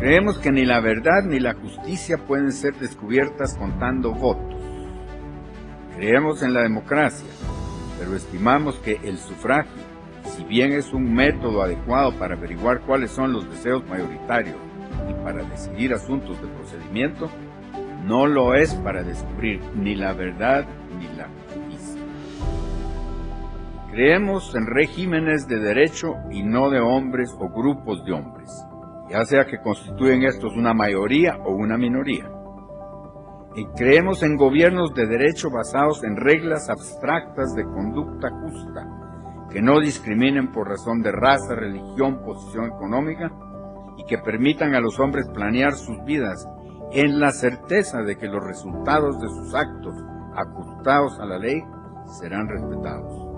Creemos que ni la verdad ni la justicia pueden ser descubiertas contando votos. Creemos en la democracia, pero estimamos que el sufragio, si bien es un método adecuado para averiguar cuáles son los deseos mayoritarios y para decidir asuntos de procedimiento, no lo es para descubrir ni la verdad ni la justicia. Creemos en regímenes de derecho y no de hombres o grupos de hombres, ya sea que constituyen estos una mayoría o una minoría. Y creemos en gobiernos de derecho basados en reglas abstractas de conducta justa, que no discriminen por razón de raza, religión, posición económica, y que permitan a los hombres planear sus vidas en la certeza de que los resultados de sus actos ajustados a la ley serán respetados.